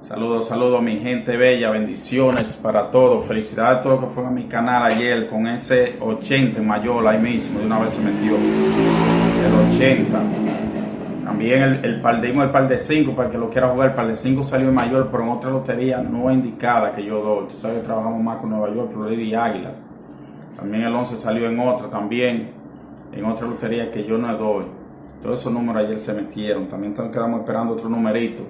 Saludos, saludos mi gente bella, bendiciones para todos. Felicidades a todos que fueron a mi canal ayer con ese 80 en mayor, ahí mismo, de una vez se metió el 80. También el, el par de el par de 5, para que lo quiera jugar, el par de 5 salió en mayor, pero en otra lotería no indicada que yo doy. Tú sabes que trabajamos más con Nueva York, Florida y Águilas. También el 11 salió en otra, también en otra lotería que yo no doy. Todos esos números ayer se metieron. También quedamos esperando otro numerito.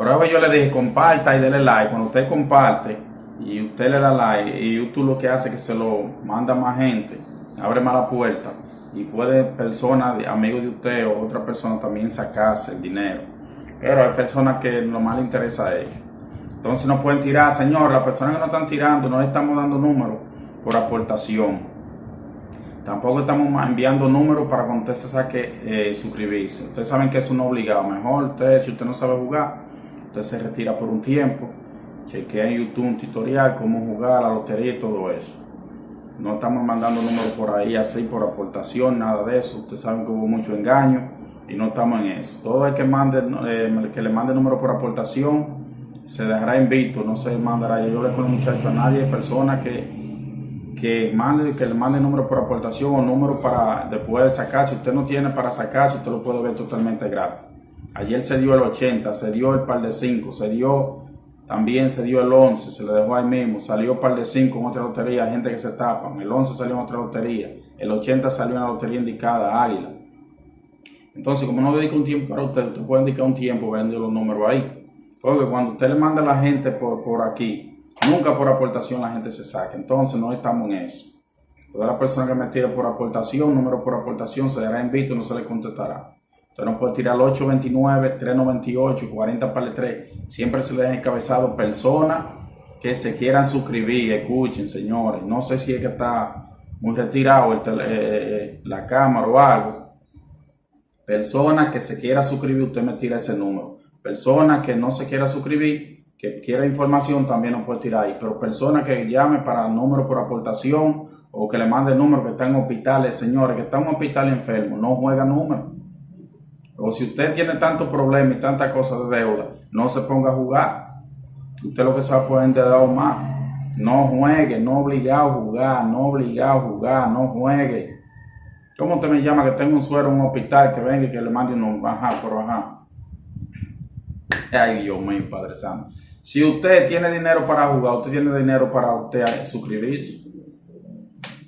Pero yo le dije, comparta y dele like. Cuando usted comparte y usted le da like y YouTube lo que hace es que se lo manda más gente, abre más la puerta y puede personas, amigos de usted o otra persona también sacarse el dinero. Pero hay personas que lo más le interesa a ellos. Entonces no pueden tirar, señor, las personas que no están tirando, no le estamos dando números por aportación. Tampoco estamos enviando números para cuando usted se saque eh, suscribirse. Ustedes saben que eso no obligado. Mejor usted, si usted no sabe jugar, usted se retira por un tiempo, chequea en YouTube un tutorial, cómo jugar la lotería y todo eso. No estamos mandando números por ahí así por aportación, nada de eso. Ustedes saben que hubo mucho engaño y no estamos en eso. Todo el que, mande, eh, que le mande número por aportación se dejará invito, no se mandará. Yo le con el muchacho a nadie, personas que, que, mande, que le mande número por aportación o número para después sacar. Si usted no tiene para sacar, usted lo puede ver totalmente gratis. Ayer se dio el 80, se dio el par de 5, se dio también se dio el 11, se le dejó ahí mismo, salió par de 5 en otra lotería, gente que se tapan, el 11 salió en otra lotería, el 80 salió en la lotería indicada, Águila. Entonces, como no dedica un tiempo para usted, usted puede dedicar un tiempo vendiendo los números ahí. Porque cuando usted le manda a la gente por, por aquí, nunca por aportación la gente se saca. Entonces, no estamos en eso. Toda la persona que me tire por aportación, número por aportación, se dará en visto y no se le contestará. Usted no puede tirar 829, 398, 40 para 3. Siempre se le deja encabezado personas que se quieran suscribir. Escuchen, señores. No sé si es que está muy retirado eh, eh, la cámara o algo. Personas que se quiera suscribir, usted me tira ese número. Personas que no se quiera suscribir, que quiera información, también nos puede tirar ahí. Pero personas que llame para número por aportación o que le mande número que está en hospitales, señores, que está en hospital enfermo, no juega número. O si usted tiene tantos problemas y tantas cosas de deuda, no se ponga a jugar. Usted lo que se va a poder endeudar más. No juegue, no obligado a jugar, no obligado a jugar, no juegue. ¿Cómo usted me llama que tengo un suero en un hospital que venga y que le mande un ajá, por ajá? Ay, Dios mío, Padre Santo. Si usted tiene dinero para jugar, usted tiene dinero para usted suscribirse.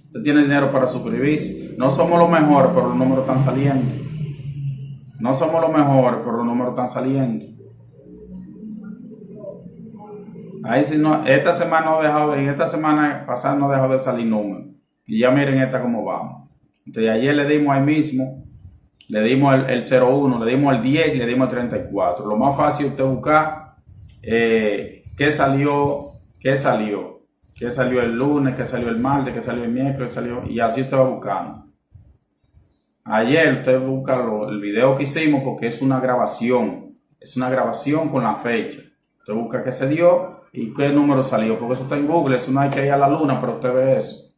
Usted tiene dinero para suscribirse. No somos los mejores, pero los números están saliendo. No somos los mejores, pero los números están saliendo. Ahí si no, esta semana no dejado, en esta semana pasada no dejado de salir números. Y ya miren esta cómo vamos. Entonces ayer le dimos ahí mismo, le dimos el, el 01, le dimos el 10 y le dimos el 34. Lo más fácil usted buscar eh, qué salió, qué salió, qué salió el lunes, qué salió el martes, qué salió el miércoles, qué salió, y así usted va buscando. Ayer usted busca el video que hicimos porque es una grabación. Es una grabación con la fecha. Usted busca qué se dio y qué número salió. Porque eso está en Google. Eso no hay que ir a la luna, pero usted ve eso.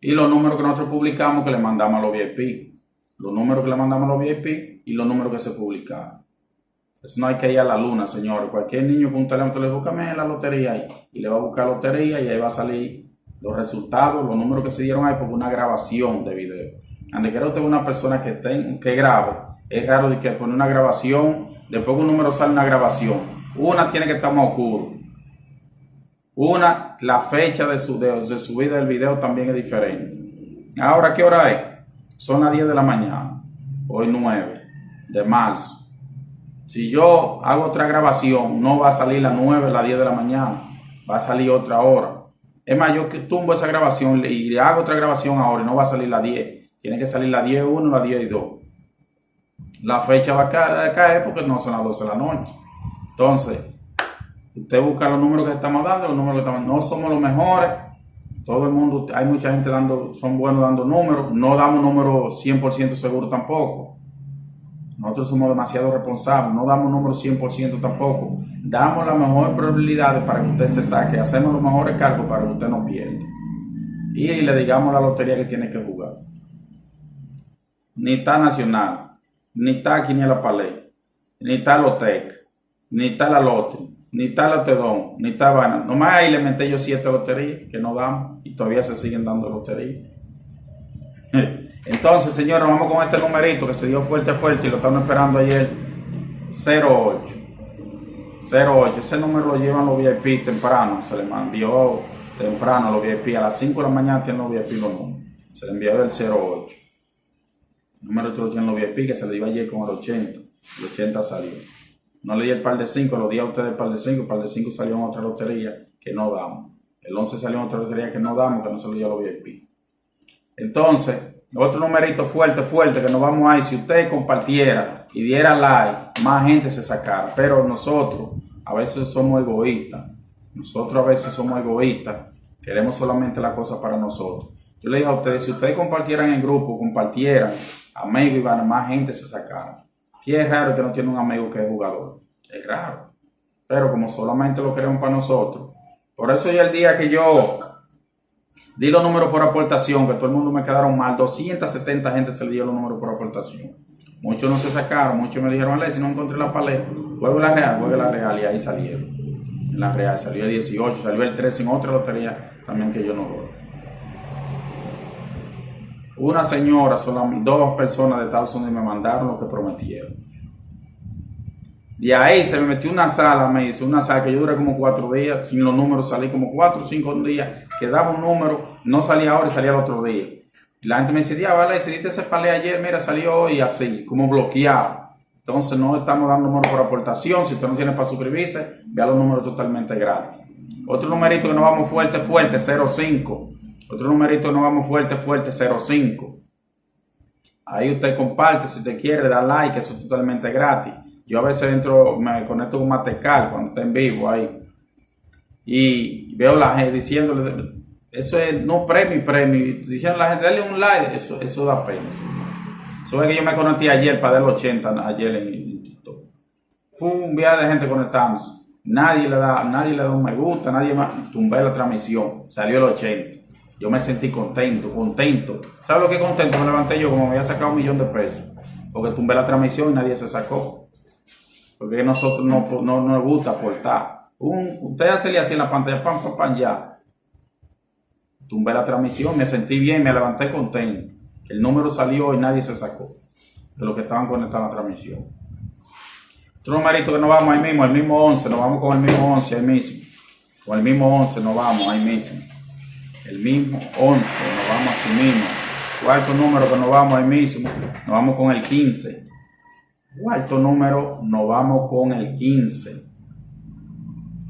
Y los números que nosotros publicamos que le mandamos a los VIP. Los números que le mandamos a los VIP y los números que se publicaron. Eso no hay que ir a la luna, señores. Cualquier niño con un teléfono le busca la lotería ahí. Y le va a buscar lotería y ahí va a salir los resultados, los números que se dieron ahí porque una grabación de video. Donde quiera usted una persona que, ten, que es raro de que pone una grabación, después un número sale una grabación. Una tiene que estar más oscuro. Una, la fecha de, su, de, subida del video también es diferente. Ahora, ¿qué hora es? Son las 10 de la mañana. Hoy 9 de marzo. Si yo hago otra grabación, no va a salir las 9, las 10 de la mañana. Va a salir otra hora. Es más, yo tumbo esa grabación y hago otra grabación ahora y no va a salir las 10 tiene que salir la 10 1, la 10 y 2. La fecha va a caer porque no son las 12 de la noche. Entonces, usted busca los números que estamos dando, los números que estamos no somos los mejores. Todo el mundo, hay mucha gente dando, son buenos dando números, no damos números 100% seguros tampoco. Nosotros somos demasiado responsables, no damos números 100% tampoco. Damos las mejores probabilidades para que usted se saque, hacemos los mejores cargos para que usted no pierda. Y le digamos la lotería que tiene que jugar ni está Nacional, ni está Quiniela Palais, ni está Lotec, ni está la lote, ni está lotedón, ni está vaina. Nomás ahí le metí yo siete loterías que no damos y todavía se siguen dando loterías. Entonces, señores, vamos con este numerito que se dio fuerte, fuerte y lo estamos esperando ayer. 08. 08. Ese número lo llevan los VIP temprano. Se le envió temprano a los VIP. A las 5 de la mañana tienen los VIP los números. Se le envió el 08. Número otro lo tienen los VIP que se le dio ayer con el 80. El 80 salió. No le di el par de 5, lo di a ustedes el par de 5. El par de 5 salió en otra lotería que no damos. El 11 salió en otra lotería que no damos, que no se lo dio los VIP. Entonces, otro numerito fuerte, fuerte, que nos vamos a ir. Si usted compartiera y diera like, más gente se sacara. Pero nosotros a veces somos egoístas. Nosotros a veces somos egoístas. Queremos solamente la cosa para nosotros. Yo le digo a ustedes, si ustedes compartieran en grupo, compartieran, amigos y van, más gente se sacara. Y es raro que no tiene un amigo que es jugador. Es raro. Pero como solamente lo queremos para nosotros. Por eso ya el día que yo Di los números por aportación, que todo el mundo me quedaron mal. 270 gente se le dio los números por aportación. Muchos no se sacaron, muchos me dijeron, Ale, si no encontré la paleta, juego la real, juego la real, y ahí salieron. La real salió el 18, salió el 13 en otra lotería también que yo no doy. Una señora, solamente dos personas de Estados Unidos me mandaron lo que prometieron. Y ahí se me metió una sala, me hizo una sala que yo duré como cuatro días, sin los números salí como cuatro o cinco días, quedaba un número, no salía ahora y salía el otro día. La gente me decía, vale, decidiste ese palé ayer, mira, salió hoy así, como bloqueado. Entonces no estamos dando números por aportación, si usted no tiene para suscribirse, vea los números totalmente gratis. Otro numerito que nos vamos fuerte, fuerte, 05. Otro numerito nos vamos fuerte, fuerte, 05. Ahí usted comparte, si usted quiere, da like, eso es totalmente gratis. Yo a veces entro, me conecto con Matecal cuando está en vivo ahí. Y veo la gente diciéndole, eso es no premio, premio. Diciendo a la gente, dale un like, eso, da pena. Eso es que yo me conecté ayer para dar 80 ayer en TikTok. Fue un viaje de gente conectándose. Nadie le da, nadie le da un me gusta, nadie más. Tumbé la transmisión, salió el 80. Yo me sentí contento, contento. ¿Sabes lo que contento? Me levanté yo como me había sacado un millón de pesos. Porque tumbé la transmisión y nadie se sacó. Porque nosotros no, no, nos gusta aportar. Un, usted así en la pantalla, pam, pam, pam, ya. Tumbé la transmisión, me sentí bien, me levanté contento. El número salió y nadie se sacó de los que estaban conectados a la transmisión. Otro numerito que nos vamos ahí mismo, el mismo 11, nos vamos con el mismo 11 ahí mismo. Con el mismo 11 nos vamos ahí mismo. El mismo 11, nos vamos así mismo. Cuarto número que nos vamos ahí mismo, nos vamos con el 15. Cuarto número, nos vamos con el 15.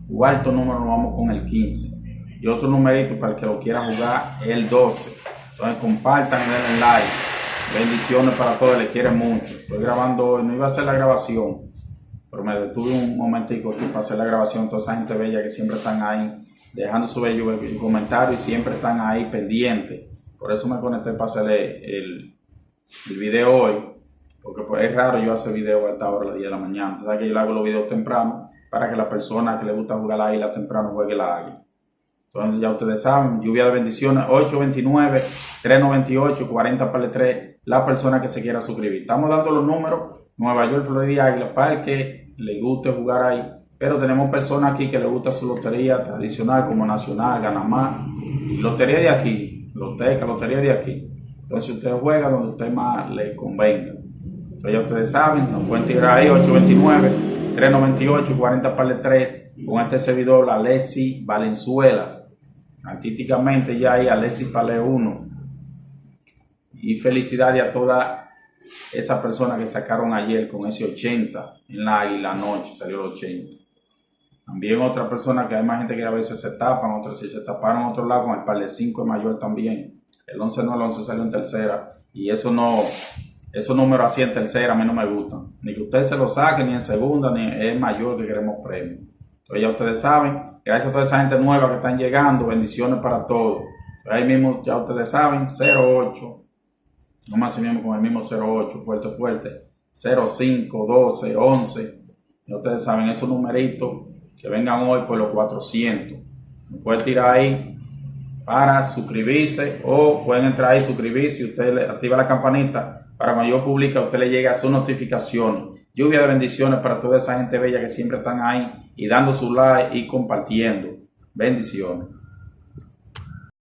Cuarto número, nos vamos con el 15. Y otro numerito para el que lo quiera jugar, el 12. Entonces compartan denle like. Bendiciones para todos, les quieren mucho. Estoy grabando hoy, no iba a hacer la grabación, pero me detuve un momentico aquí para hacer la grabación. Toda esa gente bella que siempre están ahí, dejando su bello comentario y siempre están ahí pendientes. Por eso me conecté para hacer el, el video hoy porque pues, es raro yo hacer video a esta hora, a las 10 de la mañana. Entonces que yo le hago los videos temprano para que la persona que le gusta jugar la águila temprano juegue la águila. Entonces ya ustedes saben, lluvia de bendiciones, 829 398 40 para 3, la persona que se quiera suscribir. Estamos dando los números, Nueva York, Florida, Águila, para el que le guste jugar ahí. Pero tenemos personas aquí que le gusta su lotería tradicional como Nacional, Ganamá, y lotería de aquí, loteca, lotería de aquí. Entonces usted juega donde usted más le convenga. Entonces ya ustedes saben, nos pueden tirar ahí 829-398-40 para 3 con este servidor Alessi Valenzuela. Artísticamente ya hay Alessi Pale 1. Y felicidades a todas esas personas que sacaron ayer con ese 80 en la la noche, salió el 80. También otra persona que hay más gente que a veces se tapan, otros si se taparon otro lado con el par 5 mayor también. El 11 no, el 11 salió en tercera. Y eso no, esos números así en tercera a mí no me gustan. Ni que usted se lo saque, ni en segunda, ni es mayor que queremos premio. Entonces ya ustedes saben, gracias a toda esa gente nueva que están llegando, bendiciones para todos. Ahí mismo ya ustedes saben, 08, no más mismo con el mismo 08, fuerte, fuerte, 05, 12, 11. Ya ustedes saben esos numeritos que vengan hoy por los 400. Pueden tirar ahí para suscribirse o pueden entrar ahí suscribirse usted le activa la campanita para cuando yo publique a usted le llegue a su notificación Lluvia de bendiciones para toda esa gente bella que siempre están ahí y dando su like y compartiendo. Bendiciones.